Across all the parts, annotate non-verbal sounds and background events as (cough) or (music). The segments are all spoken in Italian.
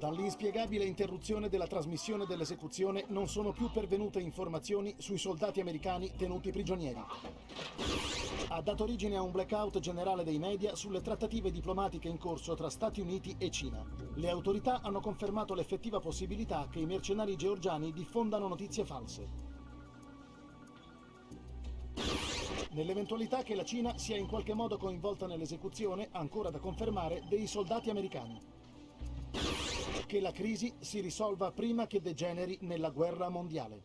Dall'inspiegabile interruzione della trasmissione dell'esecuzione non sono più pervenute informazioni sui soldati americani tenuti prigionieri. Ha dato origine a un blackout generale dei media sulle trattative diplomatiche in corso tra Stati Uniti e Cina. Le autorità hanno confermato l'effettiva possibilità che i mercenari georgiani diffondano notizie false. Nell'eventualità che la Cina sia in qualche modo coinvolta nell'esecuzione, ancora da confermare, dei soldati americani. Che la crisi si risolva prima che degeneri nella guerra mondiale.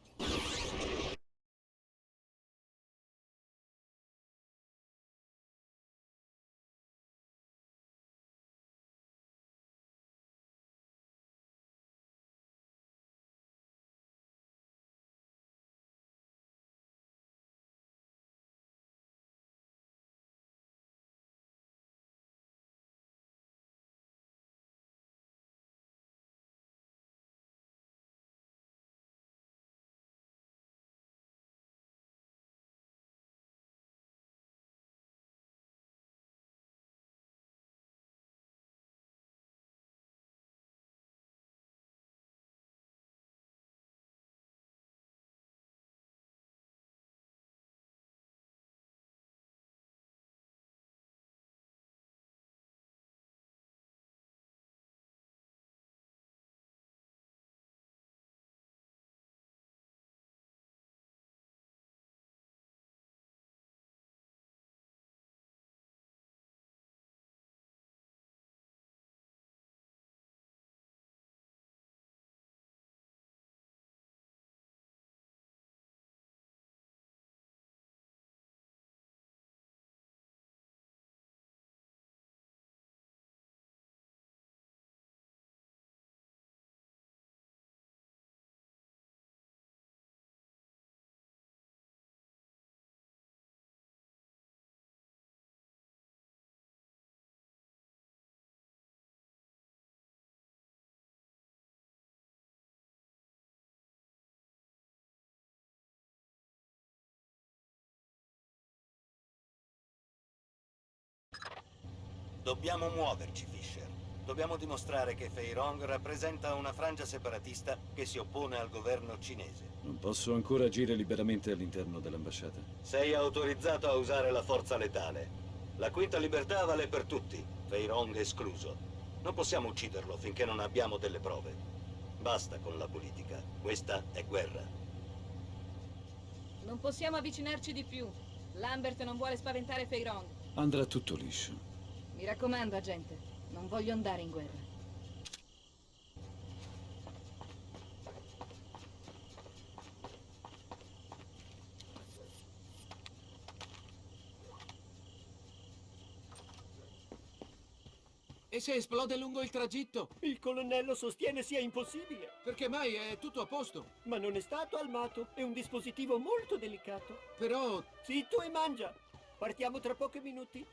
Dobbiamo muoverci, Fisher. Dobbiamo dimostrare che Fei Rong rappresenta una frangia separatista che si oppone al governo cinese. Non posso ancora agire liberamente all'interno dell'ambasciata. Sei autorizzato a usare la forza letale. La quinta libertà vale per tutti, Fei Rong escluso. Non possiamo ucciderlo finché non abbiamo delle prove. Basta con la politica. Questa è guerra. Non possiamo avvicinarci di più. Lambert non vuole spaventare Fei Rong. Andrà tutto liscio. Mi raccomando, agente, non voglio andare in guerra. E se esplode lungo il tragitto? Il colonnello sostiene sia impossibile. Perché mai è tutto a posto? Ma non è stato armato. È un dispositivo molto delicato. Però... Zitto e mangia. Partiamo tra pochi minuti.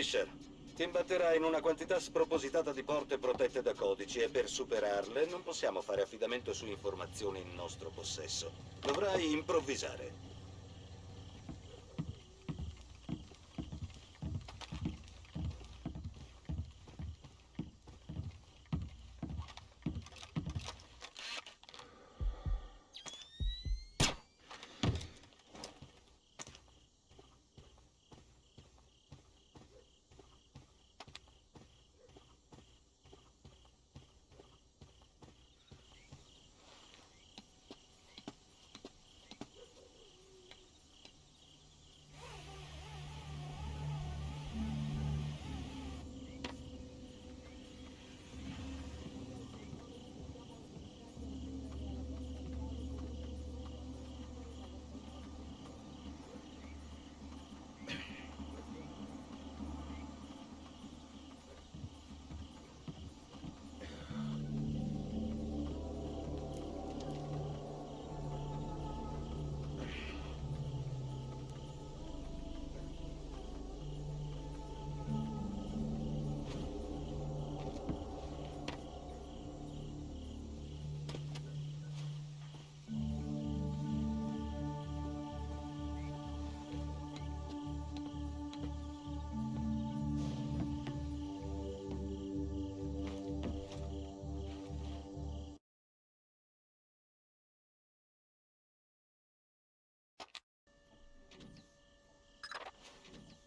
Fisher, ti imbatterai in una quantità spropositata di porte protette da codici e per superarle non possiamo fare affidamento su informazioni in nostro possesso. Dovrai improvvisare.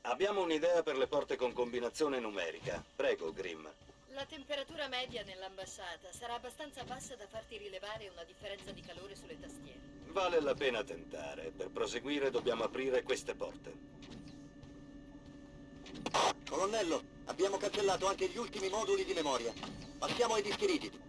Abbiamo un'idea per le porte con combinazione numerica. Prego, Grimm. La temperatura media nell'ambasciata sarà abbastanza bassa da farti rilevare una differenza di calore sulle tastiere. Vale la pena tentare. Per proseguire dobbiamo aprire queste porte. Colonnello, abbiamo cancellato anche gli ultimi moduli di memoria. Passiamo ai dischi rigidi.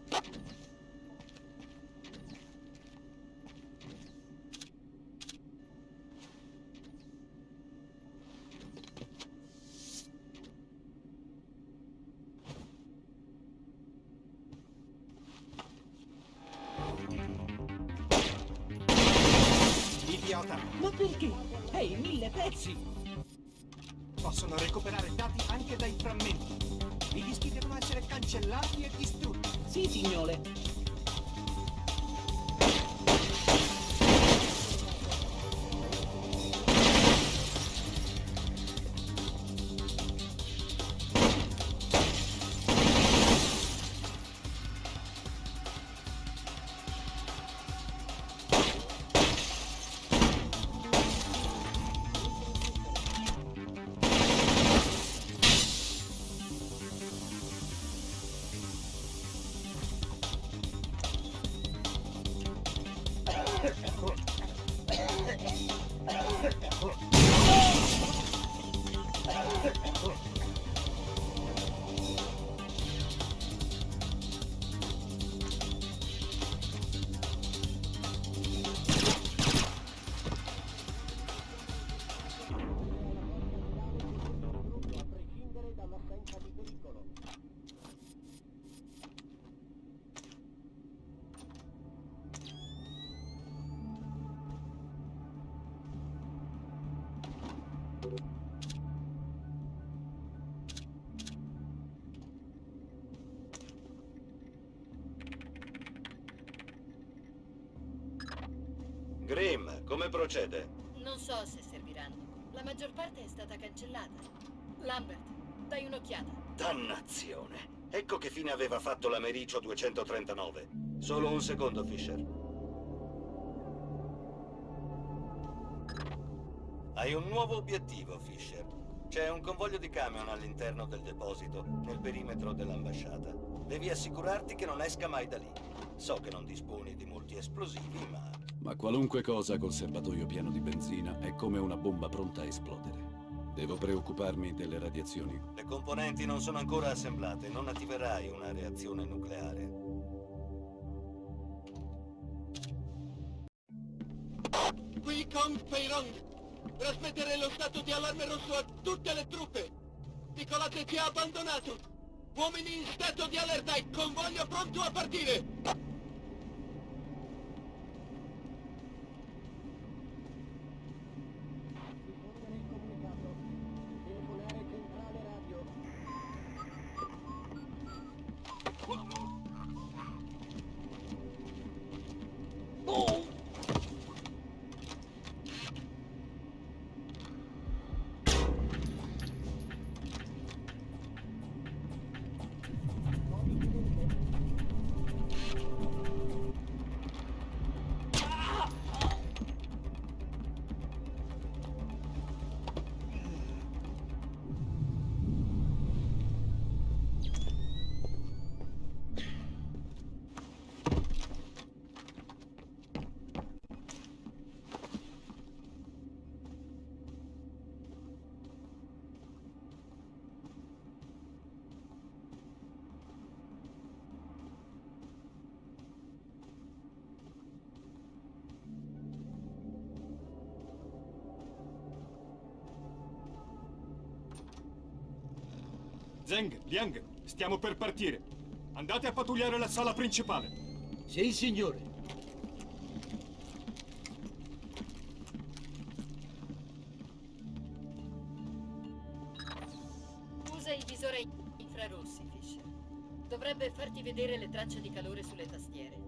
Grimm, (laughs) come procede? Non so se serviranno. La maggior parte è stata cancellata. Lambert, dai un'occhiata. Dannazione! Ecco che fine aveva fatto l'Americio 239. Solo un secondo, Fisher. Hai un nuovo obiettivo, Fisher. C'è un convoglio di camion all'interno del deposito, nel perimetro dell'ambasciata. Devi assicurarti che non esca mai da lì. So che non disponi di molti esplosivi, ma... Ma qualunque cosa col serbatoio pieno di benzina è come una bomba pronta a esplodere. Devo preoccuparmi delle radiazioni. Le componenti non sono ancora assemblate, non attiverai una reazione nucleare. Qui con Feirong. Trasmettere lo stato di allarme rosso a tutte le truppe. Nicolate ci ha abbandonato. Uomini in stato di allerta e convoglio pronto a partire. Zeng, Liang, stiamo per partire. Andate a pattugliare la sala principale. Sì, signore. Usa i visori infrarossi, Fisher. Dovrebbe farti vedere le tracce di calore sulle tastiere.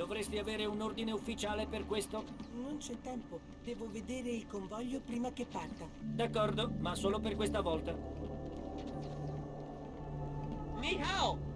Dovresti avere un ordine ufficiale per questo? Non c'è tempo. Devo vedere il convoglio prima che parta. D'accordo, ma solo per questa volta. Ni hao!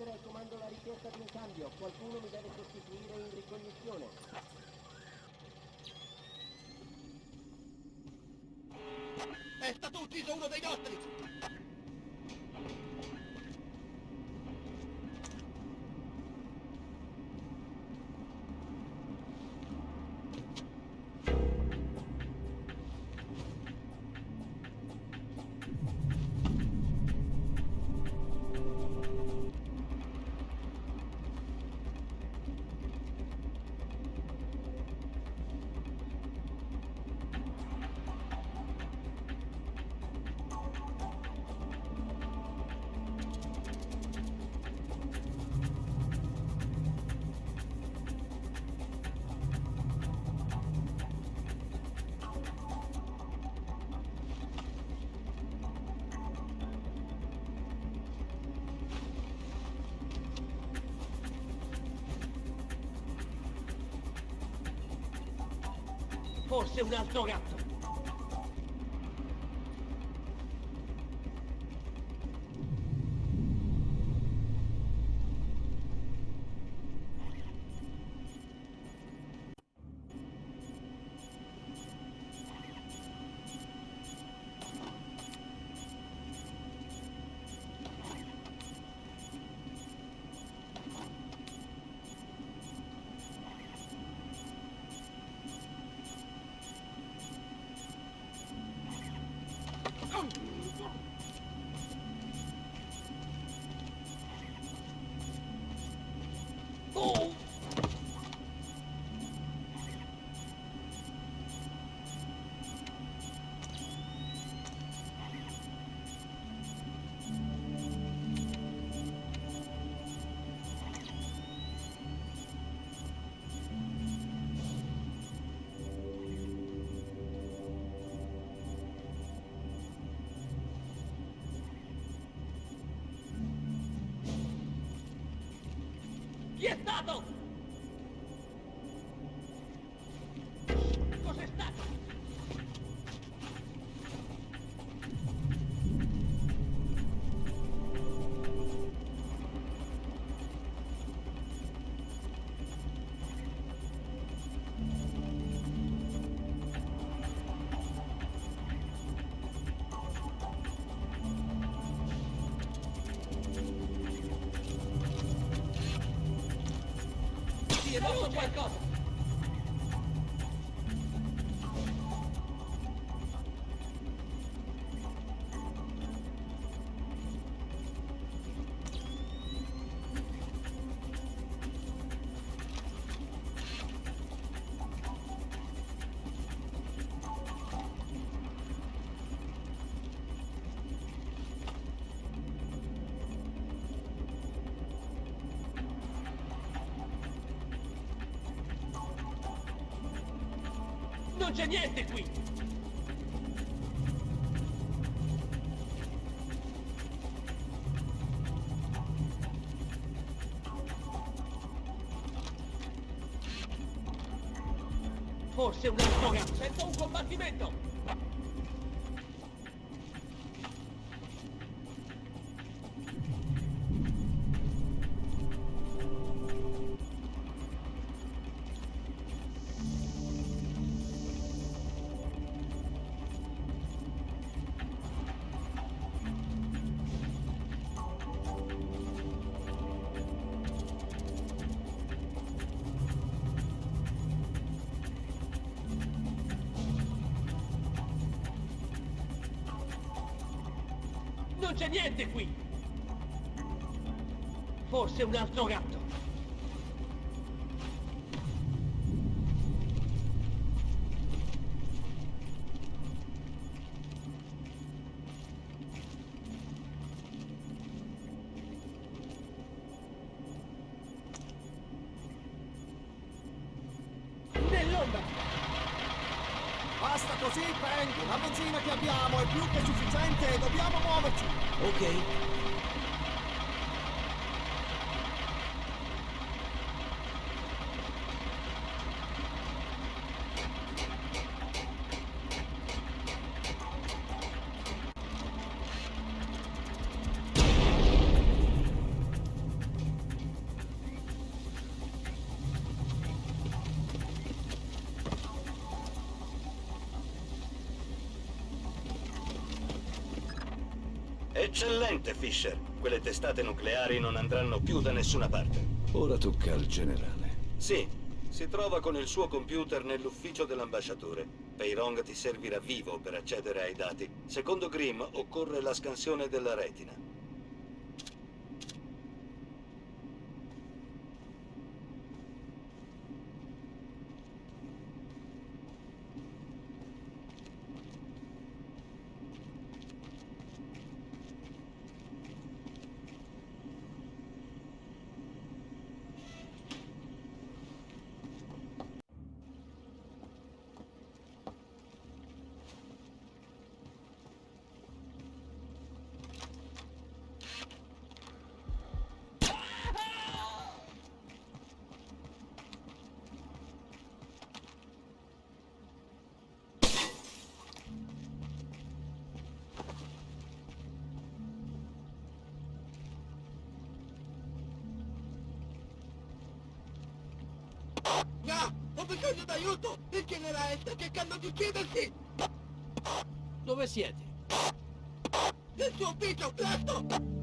Ritrasmettere al comando la richiesta di un cambio. Qualcuno mi deve sostituire in ricognizione. È stato ucciso uno dei nostri! Forse un altro gatto. Ti è morto qualcosa? Non c'è niente qui! Non c'è niente qui! Forse un altro gatto! Eccellente, Fisher. Quelle testate nucleari non andranno più da nessuna parte. Ora tocca al generale. Sì, si trova con il suo computer nell'ufficio dell'ambasciatore. Peirong ti servirà vivo per accedere ai dati. Secondo Grimm occorre la scansione della retina. No! Ho bisogno d'aiuto! Il generale sta cercando di uccidersi! Dove siete? Il suo ufficio, presto!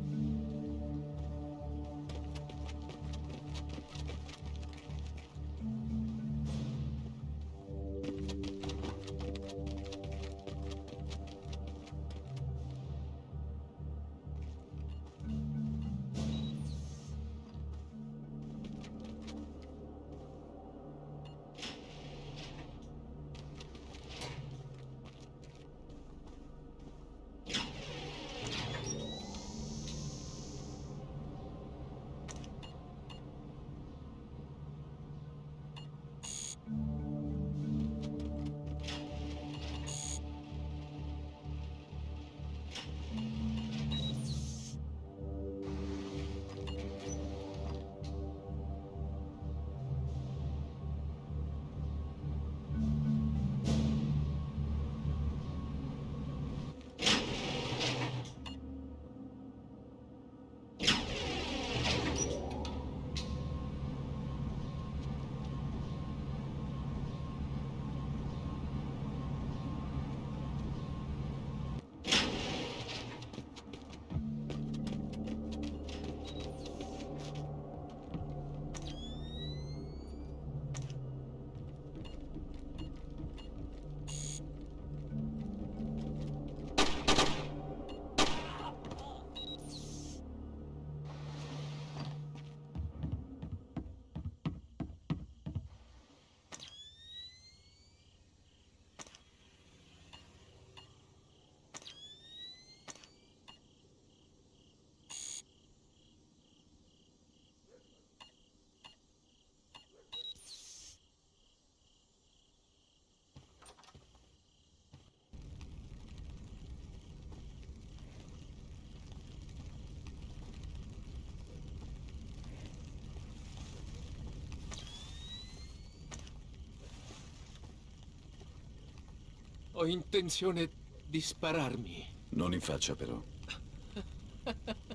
Ho intenzione di spararmi. Non in faccia, però. (laughs)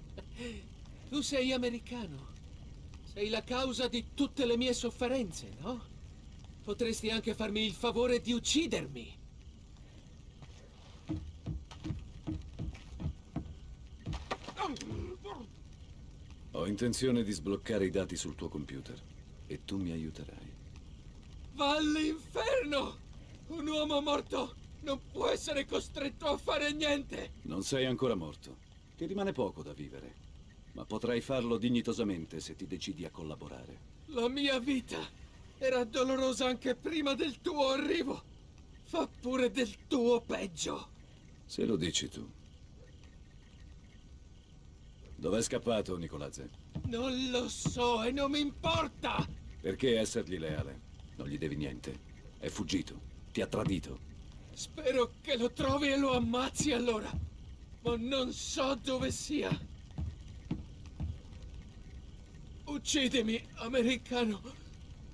Tu sei americano. Sei la causa di tutte le mie sofferenze, no? Potresti anche farmi il favore di uccidermi. Ho intenzione di sbloccare i dati sul tuo computer. E tu mi aiuterai. Va all'inferno! Un uomo morto non può essere costretto a fare niente! Non sei ancora morto. Ti rimane poco da vivere. Ma potrai farlo dignitosamente se ti decidi a collaborare. La mia vita era dolorosa anche prima del tuo arrivo. Fa pure del tuo peggio. Se lo dici tu. Dov'è scappato, Nicolazze? Non lo so e non mi importa! Perché essergli leale? Non gli devi niente. È fuggito. Ti ha tradito. Spero che lo trovi e lo ammazzi allora. Ma non so dove sia. Uccidimi, americano.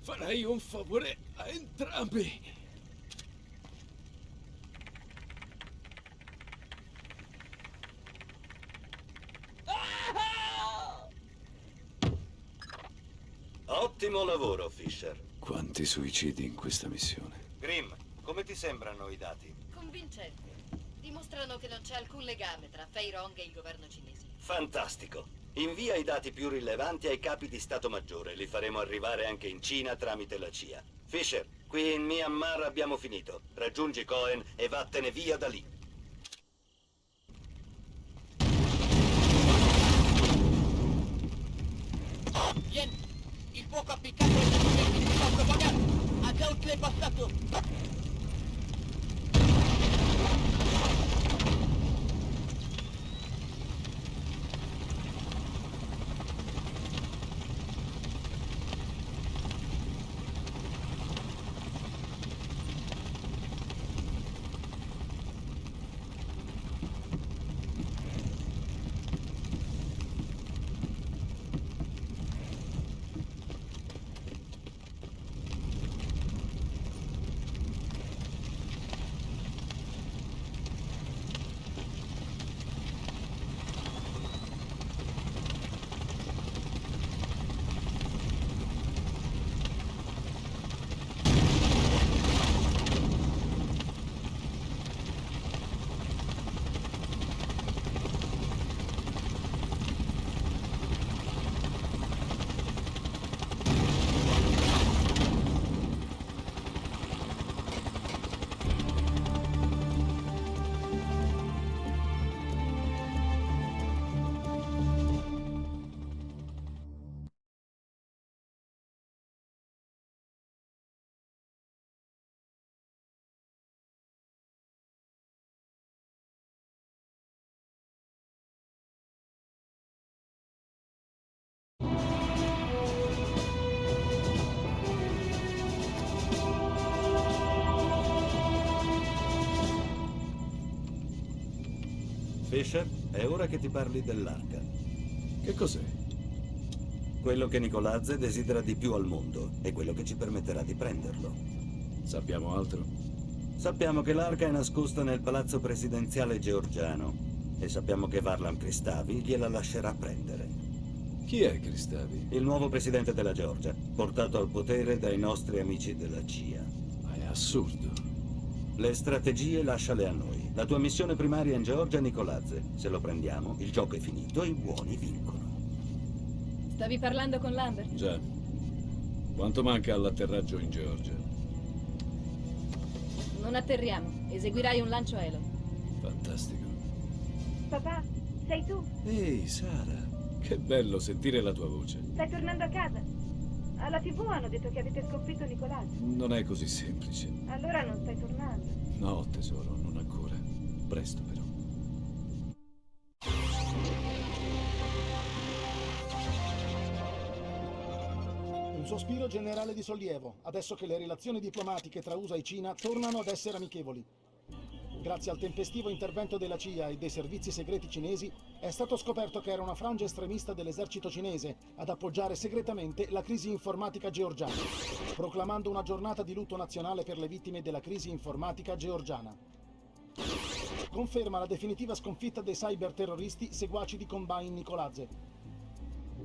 Farai un favore a entrambi. Ottimo lavoro, Fisher. Quanti suicidi in questa missione. Grimm, come ti sembrano i dati? Convincente. dimostrano che non c'è alcun legame tra Fei Rong e il governo cinese. Fantastico. Invia i dati più rilevanti ai capi di Stato Maggiore. Li faremo arrivare anche in Cina tramite la CIA. Fisher, qui in Myanmar abbiamo finito. Raggiungi Cohen e vattene via da lì. Yen, il fuoco appiccato è stato identificato, Vagan! Ha già oltrepassato! Fisher, è ora che ti parli dell'arca. Che cos'è? Quello che Nicolazze desidera di più al mondo e quello che ci permetterà di prenderlo. Sappiamo altro? Sappiamo che l'arca è nascosta nel palazzo presidenziale georgiano e sappiamo che Varlam Kristavi gliela lascerà prendere. Chi è Cristavi? Il nuovo presidente della Georgia, portato al potere dai nostri amici della CIA. Ma è assurdo. Le strategie lasciale a noi. La tua missione primaria in Georgia è Nicolazze. Se lo prendiamo, il gioco è finito e i buoni vincono. Stavi parlando con Lambert? Già. Quanto manca all'atterraggio in Georgia? Non atterriamo. Eseguirai un lancio aereo. Fantastico. Papà, sei tu? Ehi, Sara. Che bello sentire la tua voce. Stai tornando a casa? Alla tv hanno detto che avete sconfitto Nicolazzo. Non è così semplice. Allora non stai tornando. No, tesoro. Presto però. Un sospiro generale di sollievo, adesso che le relazioni diplomatiche tra USA e Cina tornano ad essere amichevoli. Grazie al tempestivo intervento della CIA e dei servizi segreti cinesi, è stato scoperto che era una frangia estremista dell'esercito cinese ad appoggiare segretamente la crisi informatica georgiana, proclamando una giornata di lutto nazionale per le vittime della crisi informatica georgiana. Conferma la definitiva sconfitta dei cyberterroristi seguaci di Combine Nicolazze,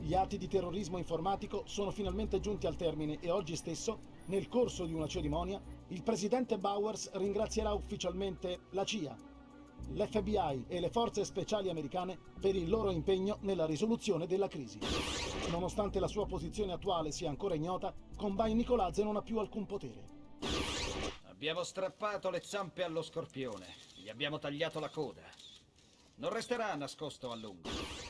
gli atti di terrorismo informatico sono finalmente giunti al termine e oggi stesso, nel corso di una cerimonia, il presidente Bowers ringrazierà ufficialmente la CIA, l'FBI e le forze speciali americane per il loro impegno nella risoluzione della crisi. Nonostante la sua posizione attuale sia ancora ignota, Combine Nicolazze non ha più alcun potere. Abbiamo strappato le zampe allo scorpione, gli abbiamo tagliato la coda. Non resterà nascosto a lungo.